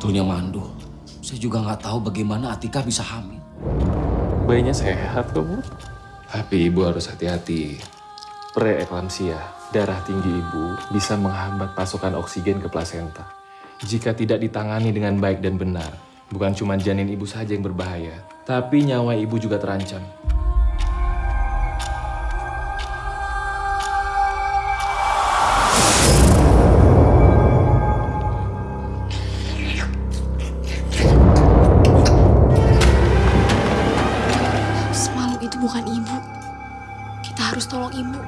sebetulnya mandul. Saya juga nggak tahu bagaimana Atika bisa hamil. Bayinya sehat kok, Bu. Tapi ibu harus hati-hati. Preeklamsia, darah tinggi ibu bisa menghambat pasokan oksigen ke plasenta. Jika tidak ditangani dengan baik dan benar, bukan cuma janin ibu saja yang berbahaya, tapi nyawa ibu juga terancam. harus tolong ibu.